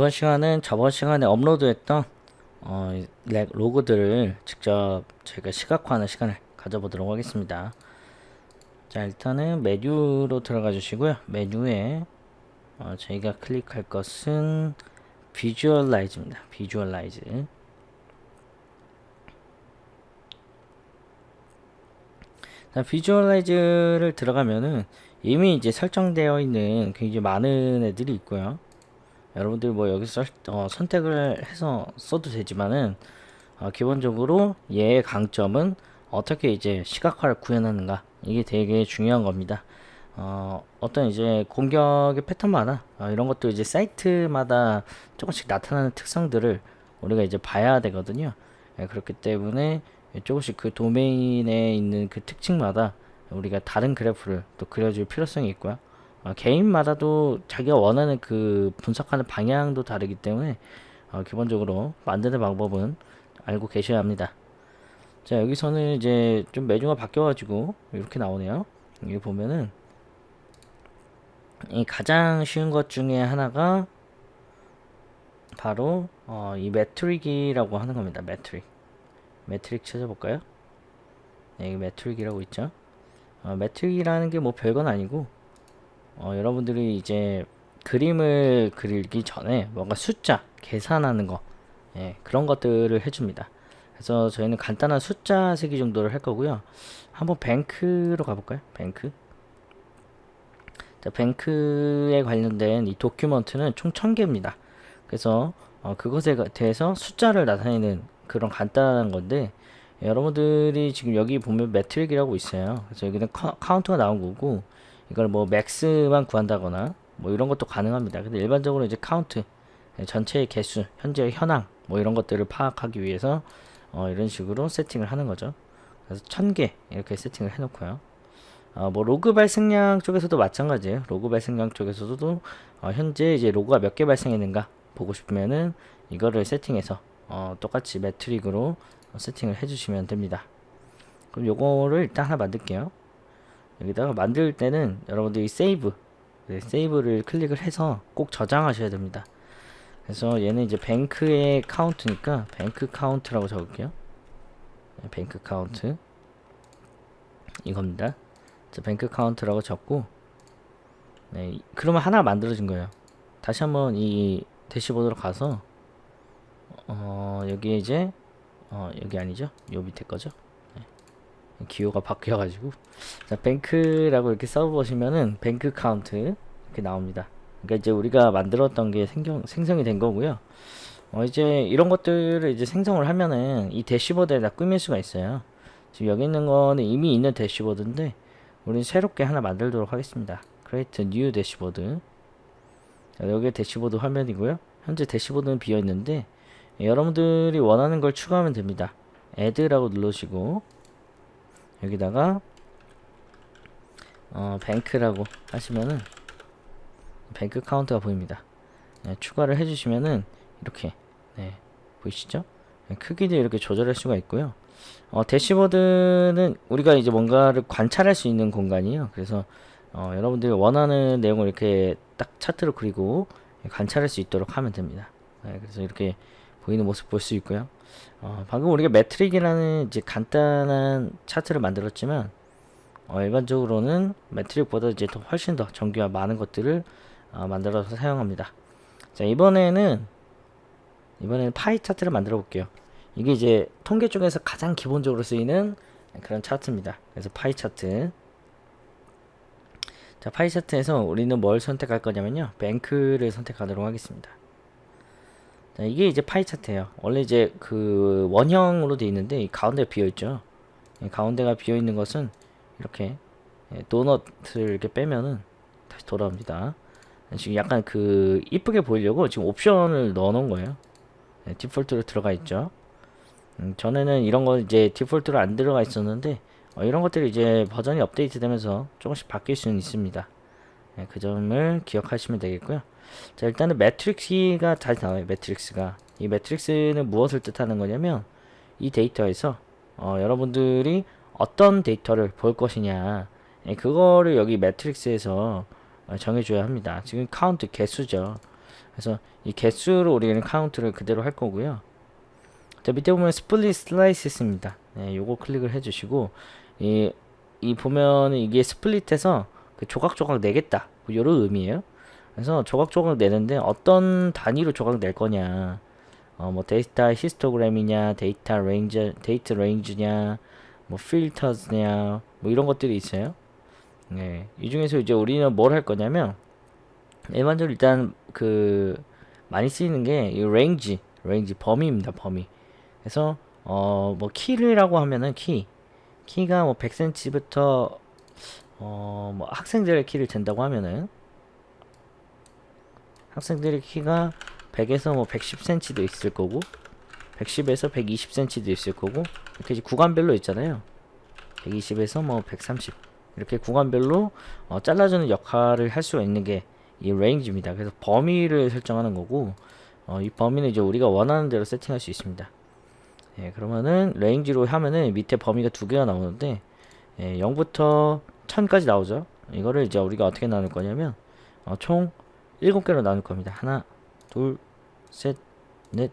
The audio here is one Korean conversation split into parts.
자 이번 시간은 저번 시간에 업로드했던 어, 렉 로그들을 직접 저희가 시각화하는 시간을 가져보도록 하겠습니다. 자 일단은 메뉴로 들어가 주시고요. 메뉴에 어, 저희가 클릭할 것은 visualize입니다. visualize 자, visualize를 들어가면은 이미 이제 설정되어 있는 굉장히 많은 애들이 있고요. 여러분들 뭐 여기서 어, 선택을 해서 써도 되지만은 어, 기본적으로 얘의 강점은 어떻게 이제 시각화를 구현하는가 이게 되게 중요한 겁니다. 어, 어떤 이제 공격의 패턴마다 어, 이런 것도 이제 사이트마다 조금씩 나타나는 특성들을 우리가 이제 봐야 되거든요. 예, 그렇기 때문에 조금씩 그 도메인에 있는 그 특징마다 우리가 다른 그래프를 또 그려줄 필요성이 있고요. 어, 개인마다도 자기가 원하는 그 분석하는 방향도 다르기 때문에 어, 기본적으로 만드는 방법은 알고 계셔야 합니다. 자 여기서는 이제 좀 메뉴가 바뀌어가지고 이렇게 나오네요. 여기 보면은 이 가장 쉬운 것 중에 하나가 바로 어, 이 metric이라고 하는 겁니다. metric. metric 찾아볼까요? 네, metric이라고 있죠. 어, metric이라는 게 뭐 별건 아니고 어, 여러분들이 이제 그림을 그리기 전에 뭔가 숫자 계산하는 거 예, 그런 것들을 해줍니다. 그래서 저희는 간단한 숫자 세기 정도를 할 거고요. 한번 bank로 가볼까요? bank. 자, bank에 관련된 이 document는 총 1000개입니다. 그래서 어, 그것에 대해서 숫자를 나타내는 그런 간단한 건데 여러분들이 지금 여기 보면 metric이라고 있어요. 그래서 여기는 카, 카운트가 나온 거고 이걸 뭐 max만 구한다거나 뭐 이런 것도 가능합니다. 근데 일반적으로 이제 카운트 전체의 개수, 현재 현황 뭐 이런 것들을 파악하기 위해서 어, 이런 식으로 세팅을 하는 거죠. 그래서 1000개 이렇게 세팅을 해놓고요. 어, 뭐 로그 발생량 쪽에서도 마찬가지예요. 로그 발생량 쪽에서도 어, 현재 이제 로그가 몇 개 발생했는가 보고 싶으면은 이거를 세팅해서 어, 똑같이 metric으로 세팅을 해주시면 됩니다. 그럼 요거를 일단 하나 만들게요. 여기다가 만들 때는 여러분들이 save 네, save를 클릭을 해서 꼭 저장하셔야 됩니다. 그래서 얘는 이제 bank의 카운트니까 bank count라고 적을게요. 네, bank count 이겁니다. 자, bank count라고 적고 네, 그러면 하나 만들어진 거예요. 다시 한번 이 대시보드로 가서 어, 여기에 이제 어, 여기 아니죠? 요 밑에 거죠? 네. 기호가 바뀌어가지고 자, bank라고 이렇게 써보시면은 bank count 이렇게 나옵니다. 그러니까 이제 우리가 만들었던 게 생경, 생성이 된 거고요. 어, 이제 이런 것들을 이제 생성을 하면은 이 대시보드에다 꾸밀 수가 있어요. 지금 여기 있는 거는 이미 있는 대시보드인데 우리는 새롭게 하나 만들도록 하겠습니다. create new dashboard 여기 대시보드 화면이고요. 현재 대시보드는 비어 있는데 여러분들이 원하는 걸 추가하면 됩니다. add라고 누르시고 여기다가 어, bank라고 하시면은 bank count가 보입니다. 네, 추가를 해주시면은 이렇게 네, 보이시죠? 네, 크기도 이렇게 조절할 수가 있고요. 어, 대시보드는 우리가 이제 뭔가를 관찰할 수 있는 공간이에요. 그래서 어, 여러분들이 원하는 내용을 이렇게 딱 차트로 그리고 관찰할 수 있도록 하면 됩니다. 네, 그래서 이렇게 보이는 모습 볼 수 있고요. 어, 방금 우리가 metric이라는 이제 간단한 차트를 만들었지만 어, 일반적으로는 metric보다 이제 더 훨씬 더 정교와 많은 것들을 어, 만들어서 사용합니다. 자 이번에는 이번에는 파이 차트를 만들어 볼게요. 이게 이제 통계 쪽에서 가장 기본적으로 쓰이는 그런 차트입니다. 그래서 파이 차트. 자 파이 차트에서 우리는 뭘 선택할 거냐면요. bank를 선택하도록 하겠습니다. 자, 이게 이제 파이 차트예요. 원래 이제 그 원형으로 되어 있는데 이 가운데 비어 있죠. 가운데가 비어 있는 것은 이렇게 예, 도넛을 이렇게 빼면은 다시 돌아옵니다. 지금 약간 그 이쁘게 보이려고 지금 옵션을 넣어 놓은 거예요. 네, 디폴트로 들어가 있죠. 음, 전에는 이런 거 이제 디폴트로 안 들어가 있었는데 어, 이런 것들이 이제 버전이 업데이트 되면서 조금씩 바뀔 수는 있습니다. 네, 그 점을 기억하시면 되겠고요. 자 일단은 metrics가 다시 나와요. metrics가 이 metrics는 무엇을 뜻하는 거냐면 이 데이터에서 어, 여러분들이 어떤 데이터를 볼 것이냐 네, 그거를 여기 metrics에서 어, 정해줘야 합니다. 지금 카운트 개수죠. 그래서 이 개수로 우리는 카운트를 그대로 할 거고요. 자 밑에 보면 split slice입니다. 네, 요거 클릭을 해주시고 이, 이 보면 이게 split해서 그 조각조각 내겠다 뭐 요런 의미예요. 그래서 조각조각 내는데 어떤 단위로 조각 낼 거냐. 어, 뭐 date histogram이냐 date range date range냐 뭐 filters냐 뭐 이런 것들이 있어요. 네, 이 중에서 이제 우리는 뭘 할 거냐면 일반적으로 일단 그 많이 쓰이는 게 이 range range 범위입니다 범위. 그래서 어 뭐 키라고 하면은 키. 키가 뭐 100cm부터 어 뭐 학생들의 키를 잰다고 하면은 학생들의 키가 100에서 뭐 110cm도 있을 거고 110에서 120cm도 있을 거고 이렇게 이제 구간별로 있잖아요. 120에서 뭐 130 이렇게 구간별로 어, 잘라주는 역할을 할 수가 있는 게 이 range입니다. 그래서 범위를 설정하는 거고 어, 이 범위는 이제 우리가 원하는 대로 세팅할 수 있습니다. 예, 그러면은 range로 하면은 밑에 범위가 두 개가 나오는데 예, 0부터 1000까지 나오죠. 이거를 이제 우리가 어떻게 나눌 거냐면 어, 총 7개로 나눌 겁니다 하나 둘 셋 넷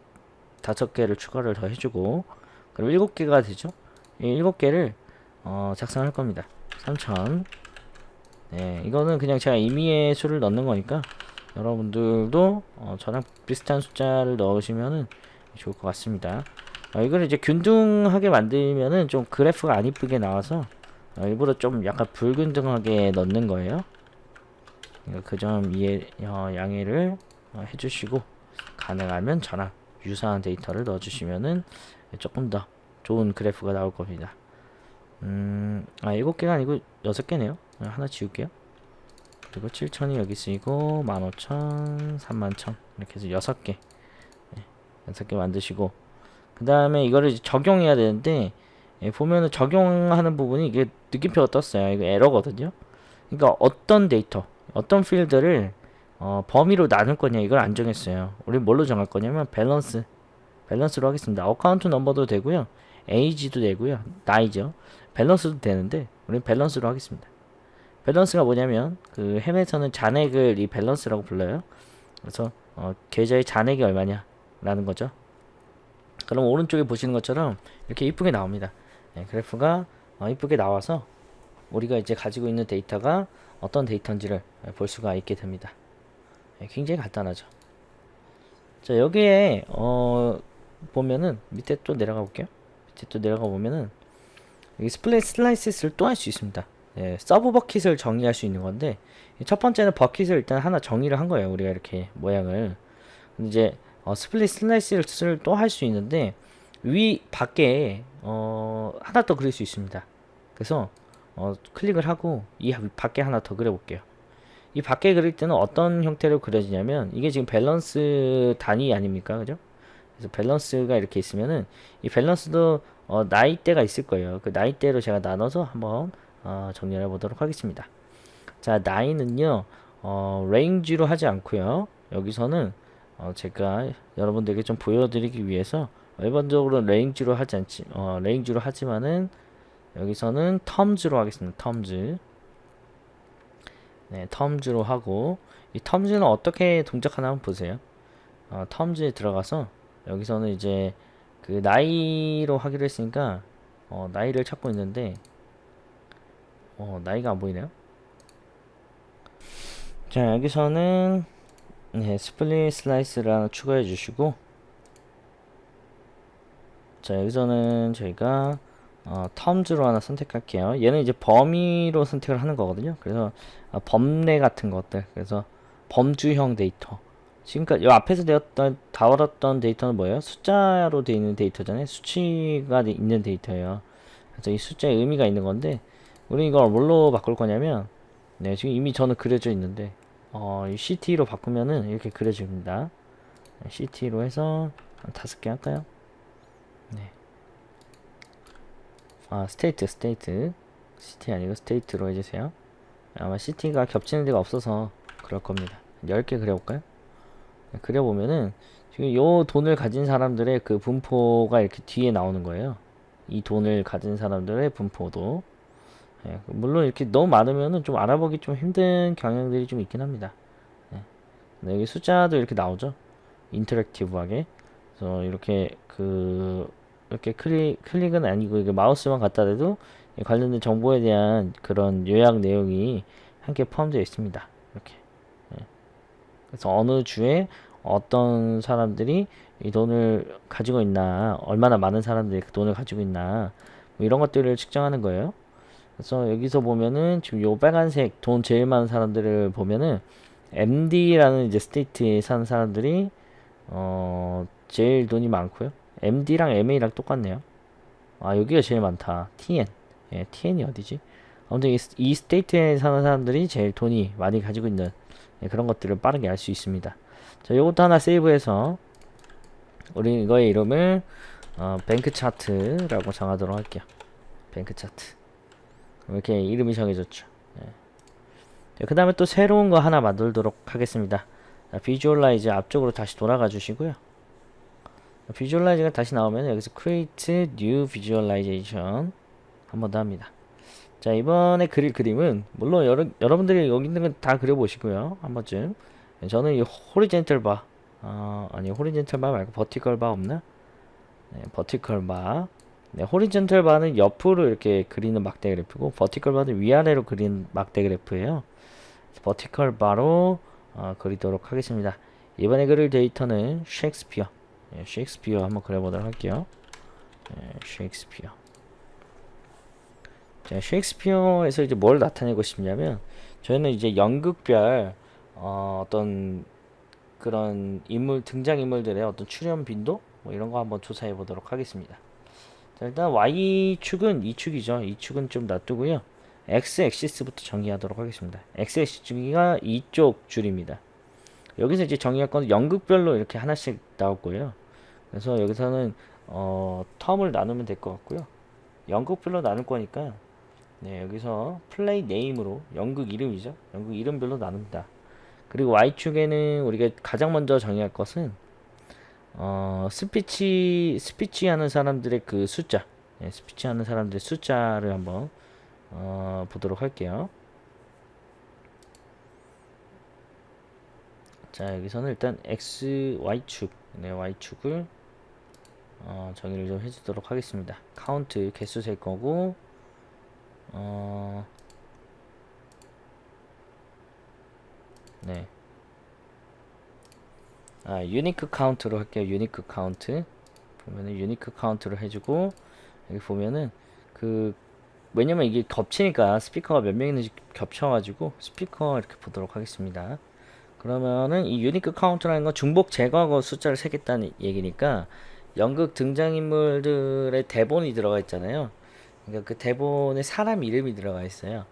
다섯 개를 추가를 더 해주고 그럼 7개가 되죠 이 7개를 어, 작성할 겁니다 3000 네, 이거는 그냥 제가 임의의 수를 넣는 거니까 여러분들도 어, 저랑 비슷한 숫자를 넣으시면은 좋을 것 같습니다. 어, 이걸 이제 균등하게 만들면은 좀 그래프가 안 이쁘게 나와서 어, 일부러 좀 약간 불균등하게 넣는 거예요. 그 점 이해 어, 양해를 어, 해주시고 가능하면 저랑 유사한 데이터를 넣어주시면은 조금 더 좋은 그래프가 나올 겁니다. 음, 아, 7개가 아니고 6개네요. 하나 지울게요. 그리고 7천이 여기 쓰이고 15,000, 31,000 이렇게 해서 6개 네, 6개 만드시고 그 다음에 이거를 적용해야 되는데 예, 보면은 적용하는 부분이 이게 느낌표가 떴어요. 이거 에러거든요. 그러니까 어떤 데이터, 어떤 필드를 어, 범위로 나눌 거냐 이걸 안 정했어요. 우리 뭘로 정할 거냐면 balance, balance로 하겠습니다. account number도 되고요. age도 되고요. 나이죠. 밸런스도 되는데 우리 밸런스로 하겠습니다. 밸런스가 뭐냐면 그 햄에서는 잔액을 이 밸런스라고 불러요. 그래서 어, 계좌의 잔액이 얼마냐 라는 거죠. 그럼 오른쪽에 보시는 것처럼 이렇게 이쁘게 나옵니다. 네, 그래프가 어, 이쁘게 나와서 우리가 이제 가지고 있는 데이터가 어떤 데이터인지를 볼 수가 있게 됩니다. 네, 굉장히 간단하죠. 자 여기에 어, 보면은 밑에 또 내려가 볼게요. 밑에 또 내려가 보면은 여기 split slice를 또 할 수 있습니다. 예, sub bucket을 정의할 수 있는 건데 첫 번째는 bucket을 일단 하나 정의를 한 거예요. 우리가 이렇게 모양을. 이제 어, split slice를 또 할 수 있는데 이 밖에 어, 하나 더 그릴 수 있습니다. 그래서 어, 클릭을 하고 이 밖에 하나 더 그려볼게요. 이 밖에 그릴 때는 어떤 형태로 그려지냐면 이게 지금 밸런스 단위 아닙니까? 그죠? 그래서 balance가 이렇게 있으면은 이 balance도 어, 나이대가 있을 거예요. 그 나이대로 제가 나눠서 한번 어, 정리해 보도록 하겠습니다. 자, 나이는요, 어, range로 하지 않고요. 여기서는 어, 제가 여러분들에게 좀 보여드리기 위해서 일반적으로 range로 하지 않지, 어, range로 하지만은 여기서는 terms로 하겠습니다. terms. 네, terms로 하고 이 terms는 어떻게 동작하나 한번 보세요. 어, terms에 들어가서 여기서는 이제 그 나이로 하기로 했으니까 어, 나이를 찾고 있는데 어, 나이가 안 보이네요. 자, 여기서는 네, split slice를 하나 추가해 주시고 자, 여기서는 저희가 어, terms로 하나 선택할게요. 얘는 이제 범위로 선택을 하는 거거든요. 그래서 어, 범례 같은 것들. 그래서 범주형 데이터. 지금까지 이 앞에서 되었던 다뤘던 데이터는 뭐예요? 숫자로 되어 있는 데이터잖아요. 수치가 있는 데이터예요. 그래서 이 숫자에 의미가 있는 건데 우리 이걸 뭘로 바꿀 거냐면 네 지금 이미 저는 그려져 있는데 어, 이 city로 바꾸면은 이렇게 그려집니다 네, city로 해서 한 다섯 개 할까요? 네. 아 state state city 아니고 state로 해주세요 아마 city가 겹치는 데가 없어서 그럴 겁니다 10개 그려볼까요? 네, 그려보면은 지금 요 돈을 가진 사람들의 그 분포가 이렇게 뒤에 나오는 거예요 이 돈을 가진 사람들의 분포도 예, 물론 이렇게 너무 많으면은 좀 알아보기 좀 힘든 경향들이 좀 있긴 합니다. 예, 네, 여기 숫자도 이렇게 나오죠. 인터랙티브하게. 그래서 이렇게 그 이렇게 클릭 클릭은 아니고 이게 마우스만 갖다 대도 이 관련된 정보에 대한 그런 요약 내용이 함께 포함되어 있습니다. 이렇게. 예. 그래서 어느 주에 어떤 사람들이 이 돈을 가지고 있나, 얼마나 많은 사람들이 그 돈을 가지고 있나, 뭐 이런 것들을 측정하는 거예요. 그래서 여기서 보면은 지금 요 빨간색 돈 제일 많은 사람들을 보면은 MD라는 이제 state에 사는 사람들이 어 제일 돈이 많고요. MD랑 MA랑 똑같네요. 아 여기가 제일 많다. TN. 예, TN이 어디지? 아무튼 이, 이 state에 사는 사람들이 제일 돈이 많이 가지고 있는 예, 그런 것들을 빠르게 알 수 있습니다. 자, 요것도 하나 save해서 우리 이거의 이름을 어, bank chart라고 정하도록 할게요. bank chart. 이렇게 이름이 정해졌죠. 예. 그 다음에 또 새로운 거 하나 만들도록 하겠습니다. 자, visualize 앞쪽으로 다시 돌아가 주시고요. visualize가 다시 나오면 여기서 create new visualization 한 번 더 합니다. 자 이번에 그릴 그림은 물론 여러, 여러분들이 여기 있는 건 다 그려보시고요. 한 번쯤. 저는 이 horizontal bar 어, 아니 horizontal bar 말고 vertical bar 없나? 네, vertical bar 네, horizontal bar는 옆으로 이렇게 그리는 막대 그래프고 vertical bar는 위아래로 그리는 막대 그래프예요. vertical bar로 어, 그리도록 하겠습니다. 이번에 그릴 데이터는 셰익스피어 예, 셰익스피어 한번 그려보도록 할게요 예, 셰익스피어 자, 셰익스피어에서 이제 뭘 나타내고 싶냐면 저희는 이제 연극별 어, 어떤 그런 인물 등장 인물들의 어떤 출연 빈도 뭐 이런 거 한번 조사해 보도록 하겠습니다. 자, 일단 y축은 이 축이죠. 이 축은 좀 놔두고요. x axis부터 정의하도록 하겠습니다. x axis가 이쪽 줄입니다. 여기서 이제 정의할 건 연극별로 이렇게 하나씩 나올 요 그래서 여기서는 어, term을 나누면 될 것 같고요. 연극별로 나눌 거니까 네, 여기서 play name으로 연극 이름이죠. 연극 이름별로 나눕니다. 그리고 Y축에는 우리가 가장 먼저 정의할 것은 어, 스피치 스피치 하는 사람들의 그 숫자 네, 스피치 하는 사람들의 숫자를 한번 어, 보도록 할게요. 자 여기서는 일단 X, Y축 네, Y축을 어, 정의를 좀 해주도록 하겠습니다. 카운트 개수 셀 거고 어... 네. 아, unique count로 할게요. unique count. 보면은 unique count로 해주고 여기 보면은 그 왜냐면 이게 겹치니까 speaker가 몇 명 있는지 겹쳐가지고 스피커 이렇게 보도록 하겠습니다. 그러면은 이 unique count라는 건 중복 제거하고 숫자를 세겠다는 얘기니까 연극 등장인물들의 대본이 들어가 있잖아요. 그러니까 그 대본에 사람 이름이 들어가 있어요.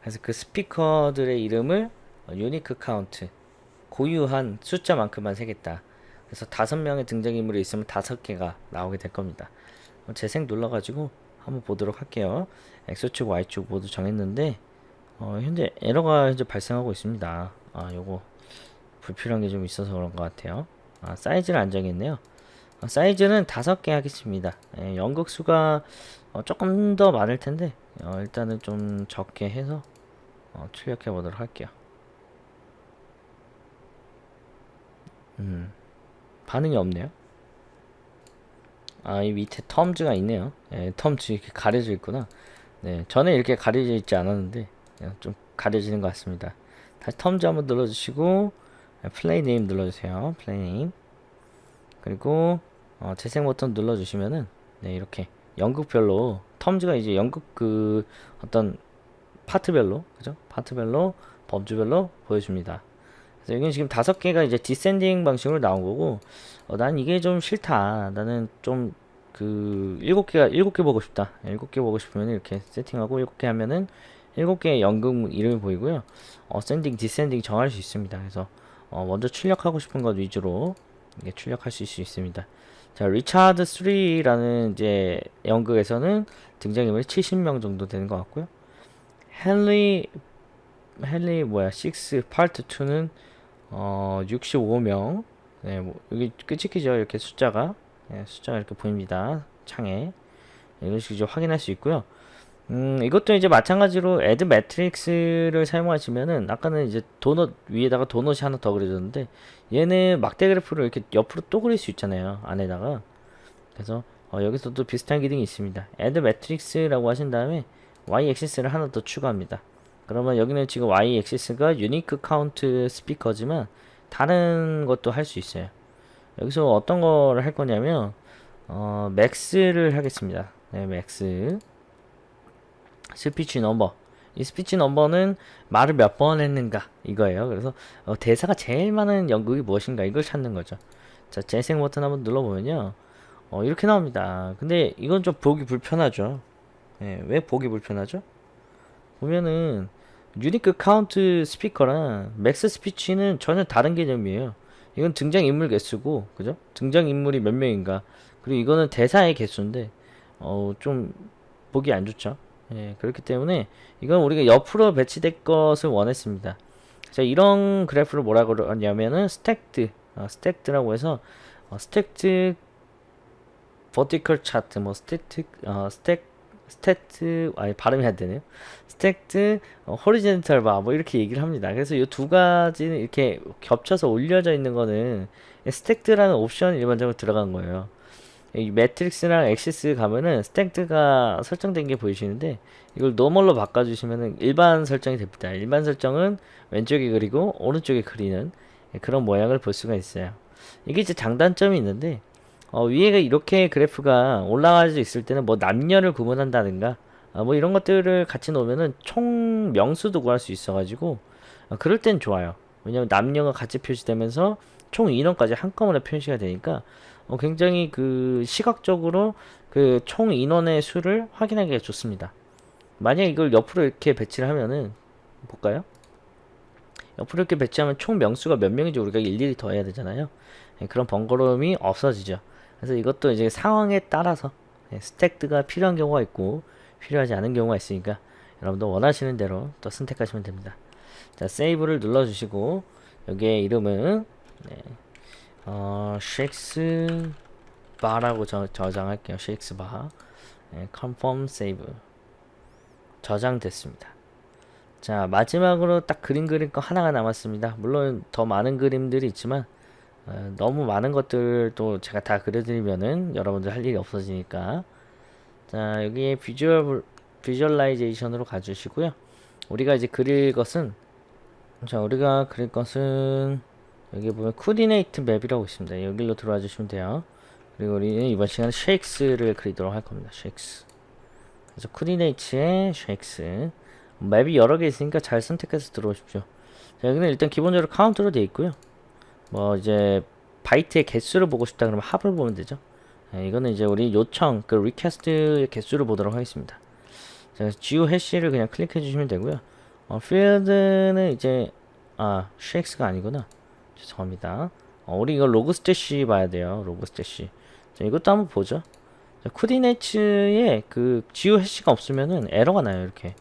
그래서 그 speaker들의 이름을 unique count 고유한 숫자만큼만 세겠다. 그래서 다섯 명의 등장인물이 있으면 다섯 개가 나오게 될 겁니다. 재생 눌러가지고 한번 보도록 할게요. X축, Y축 모두 정했는데 어, 현재 에러가 현재 발생하고 있습니다. 아, 요거 불필요한 게 좀 있어서 그런 것 같아요. 아, 사이즈를 안 정했네요. 아, 사이즈는 다섯 개 하겠습니다. 예, 연극수가 어, 조금 더 많을 텐데 어, 일단은 좀 적게 해서 어, 출력해 보도록 할게요 음 반응이 없네요 아 이 밑에 텀즈가 있네요 예, 텀즈 이렇게 가려져 있구나 네 전에 이렇게 가려져 있지 않았는데 예, 좀 가려지는 것 같습니다 다시 terms 한번 눌러주시고 play name 눌러주세요 play name 그리고 어, 재생 버튼 눌러주시면은 네 이렇게 연극별로 terms가 이제 연극 그 어떤 파트별로 그죠? 파트별로 범주별로 보여줍니다. 그래서 여기는 지금 다섯 개가 이제 descending 방식으로 나온 거고 어, 난 이게 좀 싫다. 나는 좀 그 일곱 개가 일곱 개 보고 싶다. 일곱 개 보고 싶으면 이렇게 세팅하고 일곱 개 하면은 일곱 개의 연극 이름이 보이고요. ascending, descending 정할 수 있습니다. 그래서 어, 먼저 출력하고 싶은 것 위주로 출력할 수 있습니다. 자, 리차드 3라는 이제 연극에서는 등장인물이 70명 정도 되는 것 같고요. 헨리 헨리 뭐야 6 파트 2는 어 65명. 네, 뭐 여기 끝이죠. 이렇게 숫자가 네, 숫자가 이렇게 보입니다. 창에 이런 식으로 확인할 수 있고요. 음, 이것도 이제 마찬가지로 add metrics를 사용하시면은 아까는 이제 도넛 위에다가 도넛이 하나 더 그려졌는데 얘는 막대 그래프를 이렇게 옆으로 또 그릴 수 있잖아요 안에다가. 그래서 어, 여기서도 비슷한 기능이 있습니다. add metrics라고 하신 다음에 y axis를 하나 더 추가합니다. 그러면 여기는 지금 y 액시스가 유니크 카운트 스피커지만 다른 것도 할 수 있어요. 여기서 어떤 거를 할 거냐면 어, max를 하겠습니다. 네 max speech number. 이 speech number는 말을 몇 번 했는가 이거예요. 그래서 어, 대사가 제일 많은 연극이 무엇인가 이걸 찾는 거죠. 자 재생 버튼 한번 눌러보면요. 어, 이렇게 나옵니다. 근데 이건 좀 보기 불편하죠. 예, 왜 보기 불편하죠? 보면은 unique count speaker랑 max speech는 전혀 다른 개념이에요. 이건 등장인물 개수고 그죠? 등장인물이 몇 명인가. 그리고 이거는 대사의 개수인데 어, 좀 보기 안 좋죠 예, 그렇기 때문에 이건 우리가 옆으로 배치될 것을 원했습니다. 자, 이런 그래프를 뭐라고 그러냐면은 stacked, 어, stacked라고 해서 어, stacked vertical 차트, 뭐 stacked, 어, stack, stacked, 아니 발음이 안 되네요. stacked 어, horizontal bar, 뭐 이렇게 얘기를 합니다. 그래서 이 두 가지는 이렇게 겹쳐서 올려져 있는 거는 stacked라는 옵션이 일반적으로 들어간 거예요. 이 metrics랑 axes 가면은 stacked가 설정된 게 보이시는데 이걸 normal로 바꿔주시면은 일반 설정이 됩니다. 일반 설정은 왼쪽에 그리고 오른쪽에 그리는 그런 모양을 볼 수가 있어요. 이게 이제 장단점이 있는데 어, 위에가 이렇게 그래프가 올라갈 수 있을 때는 뭐 남녀를 구분한다든가 어, 뭐 이런 것들을 같이 놓으면은 총 명수도 구할 수 있어가지고 어, 그럴 땐 좋아요. 왜냐면 남녀가 같이 표시되면서 총 인원까지 한꺼번에 표시가 되니까 어, 굉장히 그 시각적으로 그 총 인원의 수를 확인하기가 좋습니다. 만약 이걸 옆으로 이렇게 배치를 하면은 볼까요? 옆으로 이렇게 배치하면 총 명수가 몇 명인지 우리가 일일이 더해야 되잖아요. 예, 그런 번거로움이 없어지죠. 그래서 이것도 이제 상황에 따라서 예, stacked가 필요한 경우가 있고 필요하지 않은 경우가 있으니까 여러분도 원하시는 대로 또 선택하시면 됩니다. 자, save를 눌러주시고 여기에 이름은 네, 어, shakes bar라고 저, 저장할게요. shakes bar. 네, confirm save. 저장됐습니다. 자, 마지막으로 딱 그림 그릴 거 하나가 남았습니다. 물론 더 많은 그림들이 있지만 어, 너무 많은 것들도 제가 다 그려드리면은 여러분들 할 일이 없어지니까 자, 여기에 visual visualization으로 가주시고요. 우리가 이제 그릴 것은 자, 우리가 그릴 것은 여기 보면 coordinate map이라고 있습니다. 여기로 들어와 주시면 돼요. 그리고 우리는 이번 시간에 shakes를 그리도록 할 겁니다. shakes. 그래서 coordinate에 shakes. map이 여러 개 있으니까 잘 선택해서 들어오십시오. 자, 여기는 일단 기본적으로 count로 되어 있고요. 뭐 이제 바이트의 개수를 보고 싶다 그러면 합을 보면 되죠. 네, 이거는 이제 우리 요청 그 request의 개수를 보도록 하겠습니다. 자, geo hash를 그냥 클릭해 주시면 되고요. 어, 필드는 이제 아 shakes가 아니구나. 죄송합니다. 어, 우리 이거 Logstash 봐야 돼요. Logstash. 자, 이것도 한번 보죠. 자, coordinates에 그 geo hash가 없으면은 에러가 나요. 이렇게.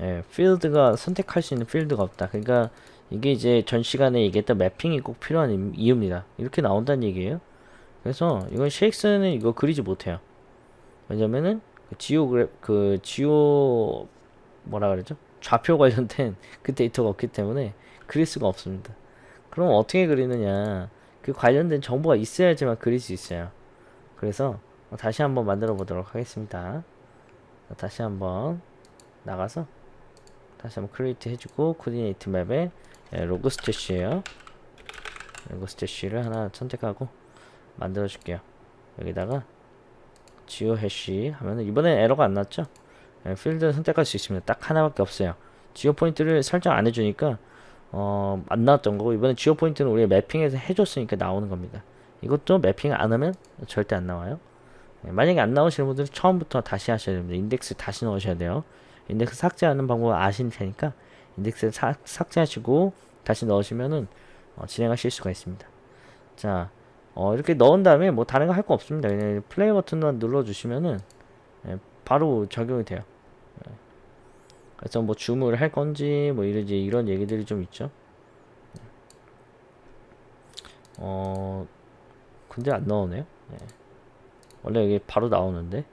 예, 필드가 선택할 수 있는 필드가 없다. 그러니까 이게 이제 전 시간에 얘기했던 매핑이 꼭 필요한 이유입니다. 이렇게 나온다는 얘기예요. 그래서 이건 쉐익스는 이거 그리지 못해요. 왜냐면은 그 지오 그래 그 지오 뭐라 그러죠? 좌표 관련된 그 데이터가 없기 때문에 그릴 수가 없습니다. 그럼 어떻게 그리느냐? 그 관련된 정보가 있어야지만 그릴 수 있어요. 그래서 다시 한번 만들어 보도록 하겠습니다. 다시 한번 나가서 다시 한번 create 해주고 coordinate map에 예, Logstash에요. Logstash를 하나 선택하고 만들어 줄게요. 여기다가 geo hash 하면은 이번엔 에러가 안 났죠? 예, 필드 선택할 수 있습니다. 딱 하나밖에 없어요. geo point를 설정 안 해주니까 어, 안 나왔던 거고 이번에 geo point는 우리가 mapping해서 해줬으니까 나오는 겁니다. 이것도 mapping을 안 하면 절대 안 나와요. 네, 만약에 안 나오시는 분들은 처음부터 다시 하셔야 됩니다. 인덱스 다시 넣으셔야 돼요. 인덱스 삭제하는 방법을 아실 테니까 인덱스 사, 삭제하시고 다시 넣으시면은 어, 진행하실 수가 있습니다. 자, 어, 이렇게 넣은 다음에 뭐 다른 거 할 거 없습니다. 그냥 플레이 버튼만 눌러주시면은 예, 바로 적용이 돼요. 그래서 뭐 줌을 할 건지 뭐 이런지 이런 얘기들이 좀 있죠. 어 근데 안 나오네요. 네. 원래 이게 바로 나오는데.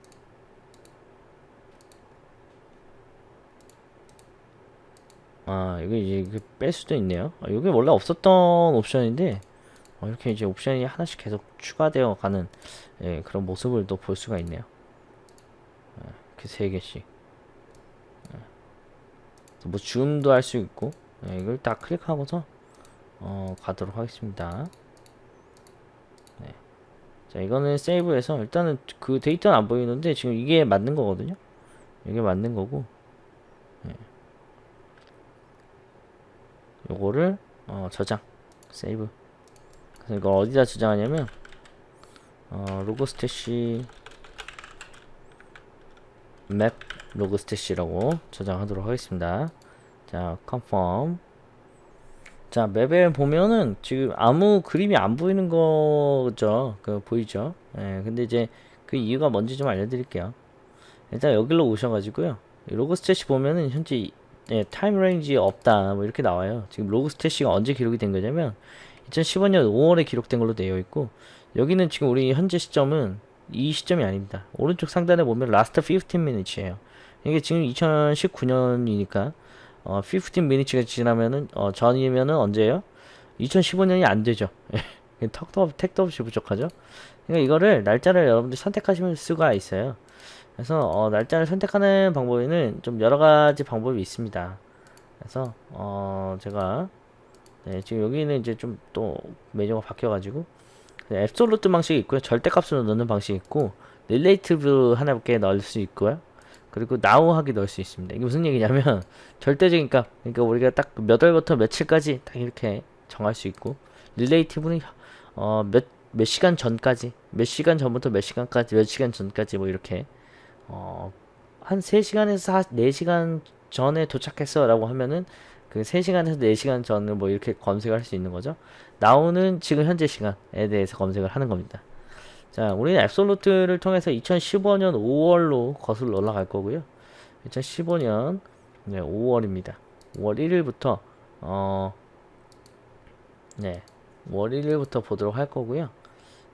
아 이거 이제 뺄 수도 있네요. 아, 이게 원래 없었던 옵션인데 어, 이렇게 이제 옵션이 하나씩 계속 추가되어 가는 예, 그런 모습을 또 볼 수가 있네요. 예, 이렇게 세 개씩. 뭐 줌도 할 수 있고 예, 이걸 딱 클릭하고서 어, 가도록 하겠습니다 네. 자 이거는 세이브해서 일단은 그 데이터는 안 보이는데 지금 이게 맞는 거거든요 이게 맞는 거고 예. 요거를 어, 저장 세이브 그래서 이거 어디다 저장하냐면 어, 로고 스태시 map Logstash라고 저장하도록 하겠습니다. 자 confirm 자 map에 보면은 지금 아무 그림이 안 보이는 거죠. 그 보이죠? 예 근데 이제 그 이유가 뭔지 좀 알려드릴게요. 일단 여기로 오셔가지고요. 이 Logstash 보면은 현재 예, time range 없다. 뭐 이렇게 나와요. 지금 Logstash가 언제 기록이 된 거냐면 2015년 5월에 기록된 걸로 되어 있고 여기는 지금 우리 현재 시점은 이 시점이 아닙니다. 오른쪽 상단에 보면 last 15 minutes예요. 이게 지금 2019년이니까 어, 15 minutes가 지나면은 어, 전이면은 언제예요? 2015년이 안 되죠. 턱도 없, 택도 없이 부족하죠. 그러니까 이거를 날짜를 여러분들 선택하시면 수가 있어요. 그래서 어, 날짜를 선택하는 방법에는 좀 여러 가지 방법이 있습니다. 그래서 어, 제가 네, 지금 여기는 이제 좀또 메뉴가 바뀌어가지고 네, absolute 방식이 있고요. 절대값으로 넣는 방식이 있고 relative한 값을 넣을 수 있고요. 그리고 now 하기 넣을 수 있습니다. 이게 무슨 얘기냐면 절대적인 값 그러니까 우리가 딱 몇 월부터 며칠까지 딱 이렇게 정할 수 있고 relative는 어, 몇, 몇 시간 전까지 몇 시간 전부터 몇 시간까지 몇 시간 전까지 뭐 이렇게 어, 한 3시간에서 4시간 전에 도착했어 라고 하면은 그 3시간에서 4시간 전을 뭐 이렇게 검색을 할수 있는 거죠? 나오는 지금 현재 시간에 대해서 검색을 하는 겁니다. 자 우리는 앱솔루트를 통해서 2015년 5월로 거슬러 올라갈 거고요. 2015년 네, 5월입니다. 5월 1일부터 어, 네 5월 1일부터 보도록 할 거고요.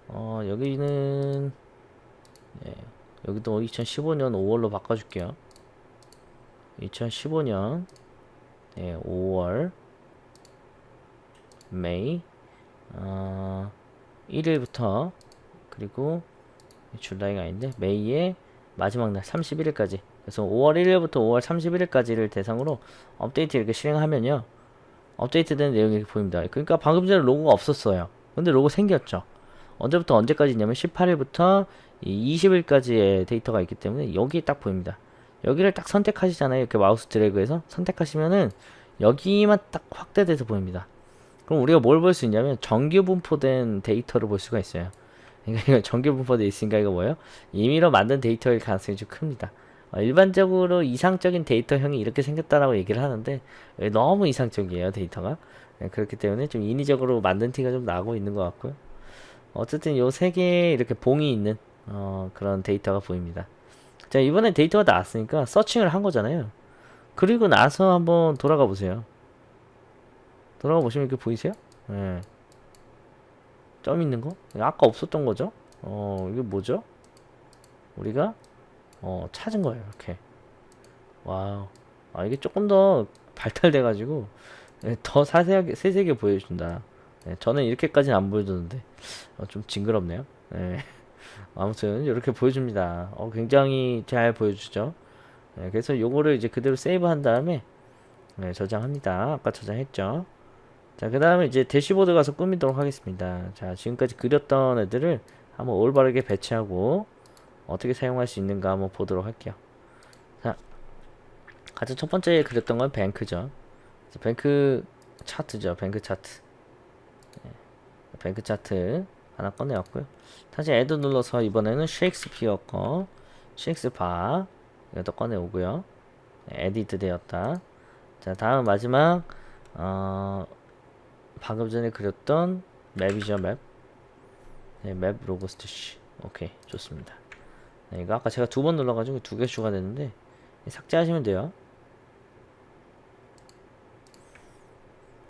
어, 여기는 네, 여기도 2015년 5월로 바꿔줄게요. 2015년 네, 5월 메이 어, 1일부터 그리고 줄라이가 아닌데 메이의 마지막 날 31일까지. 그래서 5월 1일부터 5월 31일까지를 대상으로 업데이트 이렇게 실행하면요 업데이트된 내용이 보입니다. 그러니까 방금 전에 로고가 없었어요. 근데 로고 생겼죠. 언제부터 언제까지 있냐면 18일부터 20일까지의 데이터가 있기 때문에 여기 딱 보입니다 여기를 딱 선택하시잖아요. 이렇게 마우스 드래그해서 선택하시면은 여기만 딱 확대돼서 보입니다. 그럼 우리가 뭘 볼 수 있냐면 정규 분포된 데이터를 볼 수가 있어요. 그러니까 정규 분포돼 있으니까 이거 뭐예요? 임의로 만든 데이터일 가능성이 좀 큽니다. 어, 일반적으로 이상적인 데이터형이 이렇게 생겼다라고 얘기를 하는데 너무 이상적이에요 데이터가. 네, 그렇기 때문에 좀 인위적으로 만든 티가 좀 나고 있는 것 같고요. 어쨌든 요 세 개의 이렇게 봉이 있는 어, 그런 데이터가 보입니다 자 이번에 데이터가 나왔으니까 서칭을 한 거잖아요 그리고 나서 한번 돌아가 보세요 돌아가 보시면 이렇게 보이세요? 네. 점 있는 거? 아까 없었던 거죠? 어 이게 뭐죠? 우리가 어 찾은 거예요 이렇게 wow 아 이게 조금 더 발달돼 가지고 예, 더 자세하게 세세하게 보여준다 네, 저는 이렇게까지는 안 보여줬는데 어, 좀 징그럽네요 네. 아무튼 이렇게 보여줍니다. 어, 굉장히 잘 보여주죠. 네, 그래서 요거를 이제 그대로 save 한 다음에 네, 저장합니다. 아까 저장했죠? 자 그 다음에 이제 대시보드 가서 꾸미도록 하겠습니다. 자 지금까지 그렸던 애들을 한번 올바르게 배치하고 어떻게 사용할 수 있는가 한번 보도록 할게요. 자 가장 첫 번째 그렸던 건 bank죠. bank chart죠. bank chart. 네, bank chart 하나 꺼내왔고요. 다시 add 눌러서 이번에는 셰익스피어 거 셰익스피어 이것도 꺼내오고요. 네, edit 되었다. 자 다음 마지막 어, 방금 전에 그렸던 맵이죠 맵? 네, 맵 로고 스티시 오케이 좋습니다. 네, 이거 아까 제가 두 번 눌러가지고 두 개 추가됐는데 삭제하시면 돼요.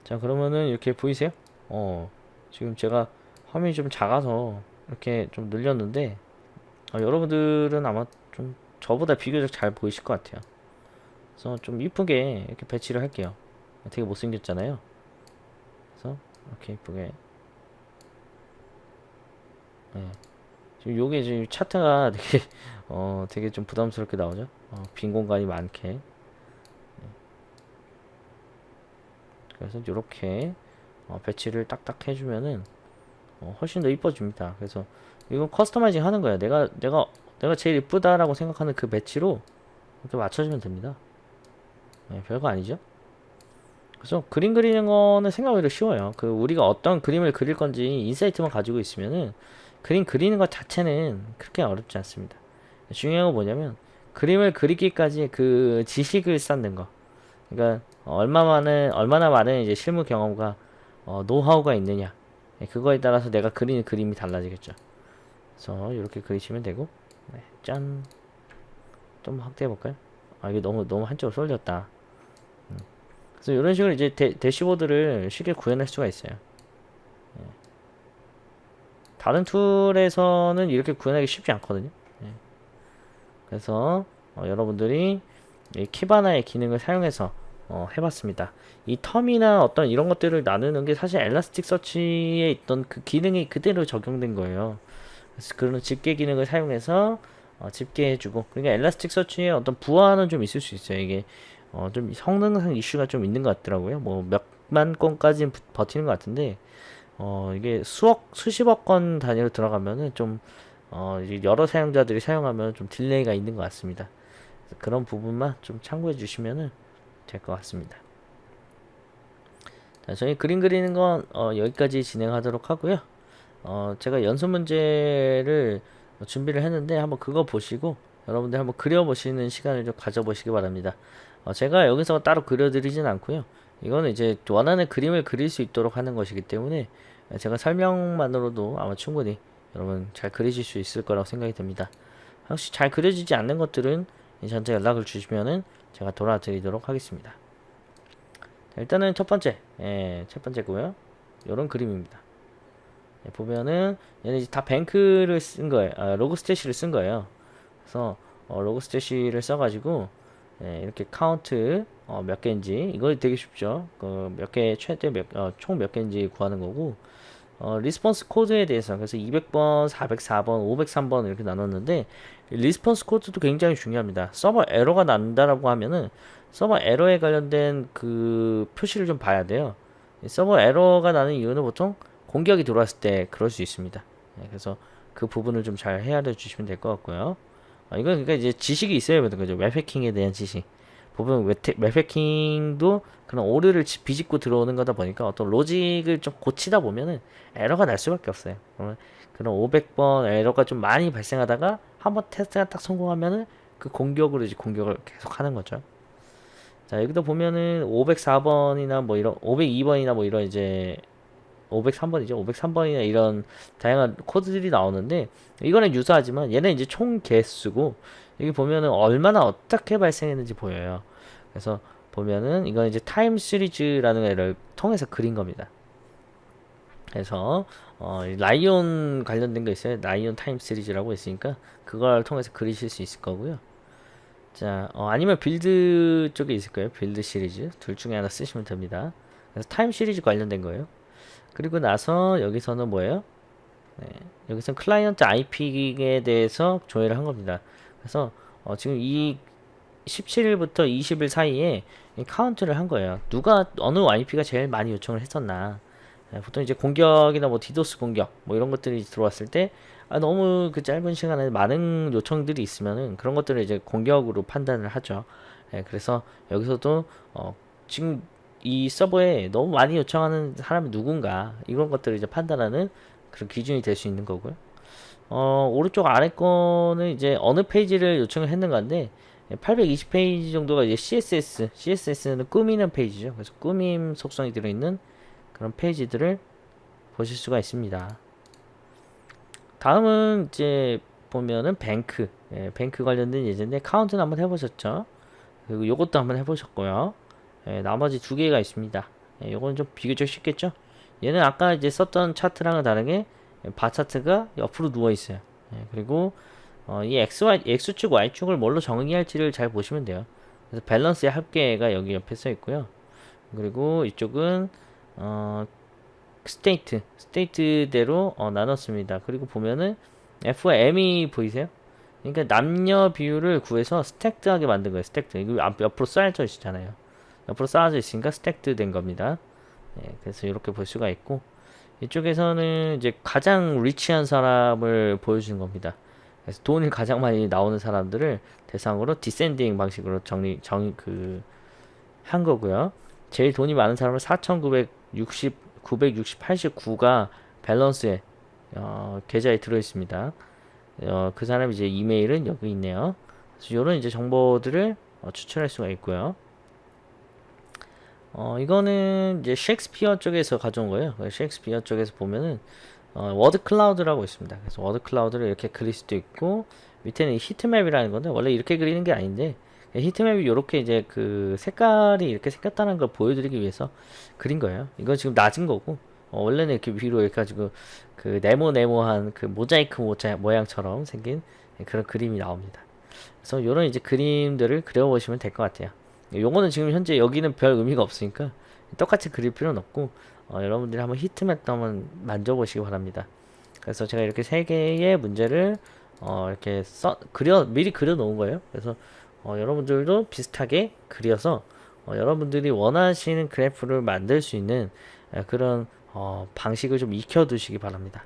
자 그러면은 이렇게 보이세요? 어 지금 제가 화면이 좀 작아서 이렇게 좀 늘렸는데 어, 여러분들은 아마 좀 저보다 비교적 잘 보이실 것 같아요 그래서 좀 이쁘게 이렇게 배치를 할게요 되게 못생겼잖아요. 그래서 이렇게 이쁘게 네. 지금 요게 지금 차트가 되게 어 되게 좀 부담스럽게 나오죠. 어, 빈 공간이 많게. 네. 그래서 이렇게 어, 배치를 딱딱 해주면은 어, 훨씬 더 이뻐집니다. 그래서 이건 customizing 하는 거예요. 내가 내가 내가 제일 이쁘다라고 생각하는 그 배치로 이렇게 맞춰주면 됩니다. 네, 별거 아니죠? 그래서 그림 그리는 거는 생각외로 쉬워요. 그 우리가 어떤 그림을 그릴 건지 인사이트만 가지고 있으면은 그림 그리는 것 자체는 그렇게 어렵지 않습니다. 중요한 건 뭐냐면 그림을 그리기까지 그 지식을 쌓는 거. 그러니까 얼마 많은 얼마나 많은 이제 실무 경험과 어, 노하우가 있느냐. 네, 그거에 따라서 내가 그리는 그림이 달라지겠죠. 그래서 이렇게 그리시면 되고, 네, 짠. 좀 확대해 볼까요? 아 이게 너무 너무 한쪽으로 쏠렸다. 음. 그래서 이런 식으로 이제 대, 대시보드를 쉽게 구현할 수가 있어요. 예. 다른 툴에서는 이렇게 구현하기 쉽지 않거든요. 예. 그래서 어, 여러분들이 이 키바나의 기능을 사용해서 어, 해봤습니다. 이 term이나 어떤 이런 것들을 나누는 게 사실 Elasticsearch에 있던 그 기능이 그대로 적용된 거예요. 그래서 그런 집계 기능을 사용해서 어, 집계해주고 그러니까 Elasticsearch에 어떤 부하는 좀 있을 수 있어요. 이게 어, 좀 성능상 이슈가 좀 있는 것 같더라고요. 뭐 몇만 건까지는 부- 버티는 것 같은데 어, 이게 수억 수십억 건 단위로 들어가면은 좀 어, 여러 사용자들이 사용하면 좀 delay가 있는 것 같습니다. 그런 부분만 좀 참고해 주시면은 될 것 같습니다. 자, 저희 그림 그리는 건 어, 여기까지 진행하도록 하고요. 어, 제가 연습 문제를 준비를 했는데 한번 그거 보시고 여러분들 한번 그려보시는 시간을 좀 가져보시기 바랍니다. 어, 제가 여기서 따로 그려드리진 않고요. 이거는 이제 원하는 그림을 그릴 수 있도록 하는 것이기 때문에 제가 설명만으로도 아마 충분히 여러분 잘 그리실 수 있을 거라고 생각이 듭니다. 혹시 잘 그려지지 않는 것들은 저한테 연락을 주시면은 제가 도와드리도록 하겠습니다. 자, 일단은 첫 번째, 예, 첫 번째고요. 이런 그림입니다. 예, 보면은 얘는 다 bank를 쓴 거예요. 아, Logstash를 쓴 거예요. 그래서 어, Logstash를 써가지고 예, 이렇게 카운트 어, 몇 개인지 이거 되게 쉽죠. 그 몇 개 최대 몇, 어, 개인지 구하는 거고 어, response code에 대해서 그래서 200번, 404번, 503번 이렇게 나눴는데 response code도 굉장히 중요합니다. 서버 에러가 난다라고 하면은 서버 에러에 관련된 그 표시를 좀 봐야 돼요. 이 서버 에러가 나는 이유는 보통 공격이 들어왔을 때 그럴 수 있습니다. 네, 그래서 그 부분을 좀 잘 헤아려 주시면 될 것 같고요. 아, 이건 그러니까 이제 지식이 있어야 되는 거죠. 웹해킹에 대한 지식. 보면 웹해- 웹해킹도 그런 오류를 지- 비집고 들어오는 거다 보니까 어떤 로직을 좀 고치다 보면은 에러가 날 수밖에 없어요. 그러면 그런 500번 에러가 좀 많이 발생하다가 한번 테스트가 딱 성공하면은 그 공격으로 이제 공격을 계속 하는 거죠. 자, 여기도 보면은 504번이나 뭐 이런 502번이나 뭐 이런 이제 503번이죠. 503번이나 이런 다양한 코드들이 나오는데 이거는 유사하지만 얘는 이제 총 개수고 여기 보면은 얼마나 어떻게 발생했는지 보여요. 그래서 보면은 이건 이제 time series라는 애를 통해서 그린 겁니다. 그래서 어, 이 라이온 관련된 거 있어요. line time series라고 있으니까 그걸 통해서 그리실 수 있을 거고요. 자, 어, 아니면 build 쪽에 있을 거예요. build series 둘 중에 하나 쓰시면 됩니다. 그래서 time series 관련된 거예요. 그리고 나서 여기서는 뭐예요? 네, 여기서 client IP에 대해서 조회를 한 겁니다. 그래서 어, 지금 이 17일부터 20일 사이에 이 카운트를 한 거예요. 누가 어느 IP가 제일 많이 요청을 했었나? 네, 보통 이제 공격이나 뭐 디도스 공격 뭐 이런 것들이 들어왔을 때 아, 너무 그 짧은 시간에 많은 요청들이 있으면은 그런 것들을 이제 공격으로 판단을 하죠. 네, 그래서 여기서도 어, 지금 이 서버에 너무 많이 요청하는 사람이 누군가 이런 것들을 이제 판단하는 그런 기준이 될 수 있는 거고요. 어, 오른쪽 아래 거는 이제 어느 페이지를 요청을 했는 건데 820페이지 정도가 이제 CSS, CSS는 꾸미는 페이지죠. 그래서 꾸밈 속성이 들어있는 그런 페이지들을 보실 수가 있습니다. 다음은 이제 보면은 bank, 예, bank 관련된 예제인데 카운트는 한번 해보셨죠? 그리고 요것도 한번 해보셨고요. 예, 나머지 두 개가 있습니다. 예, 요거는 좀 비교적 쉽겠죠? 얘는 아까 이제 썼던 차트랑은 다르게 바 차트가 옆으로 누워 있어요. 예, 그리고 어, 이 XY, X축, Y축을 뭘로 정의할지를 잘 보시면 돼요. 그래서 밸런스의 합계가 여기 옆에 써 있고요. 그리고 이쪽은 어, state state대로 어, 나눴습니다. 그리고 보면은 F와 M이 보이세요? 그러니까 남녀 비율을 구해서 stacked하게 만든 거예요. stacked. 이거 앞- 옆으로 쌓여져 있잖아요. 옆으로 쌓아져 있으니까 stacked 된 겁니다. 예, 그래서 이렇게 볼 수가 있고 이쪽에서는 이제 가장 리치한 사람을 보여주는 겁니다. 그래서 돈이 가장 많이 나오는 사람들을 대상으로 디센딩 방식으로 정리 정그 한 거고요. 제일 돈이 많은 사람은 4,960 960 89가 밸런스에 어, 계좌에 들어 있습니다. 어, 그 사람 이제 이메일은 여기 있네요. 그래서 이런 이제 정보들을 어, 추출할 수가 있고요. 어, 이거는 이제 셰익스피어 쪽에서 가져온 거예요. 셰익스피어 쪽에서 보면은 어, word cloud라고 있습니다. 그래서 word cloud를 이렇게 그릴 수도 있고 밑에는 이 heatmap이라는 건데 원래 이렇게 그리는 게 아닌데 heatmap이 이렇게 이제 그 색깔이 이렇게 생겼다는 걸 보여드리기 위해서 그린 거예요. 이건 지금 낮은 거고 어, 원래는 이렇게 위로 이렇게 가지고 그 네모네모한 그 모자이크 모자 모양처럼 생긴 그런 그림이 나옵니다. 그래서 이런 이제 그림들을 그려보시면 될 것 같아요. 요거는 지금 현재 여기는 별 의미가 없으니까 똑같이 그릴 필요는 없고 어, 여러분들이 한번 히트맵도 한번 만져보시기 바랍니다. 그래서 제가 이렇게 세 개의 문제를 어, 이렇게 써 그려 미리 그려 놓은 거예요. 그래서 어, 여러분들도 비슷하게 그려서 어, 여러분들이 원하시는 그래프를 만들 수 있는 에, 그런 어, 방식을 좀 익혀 두시기 바랍니다.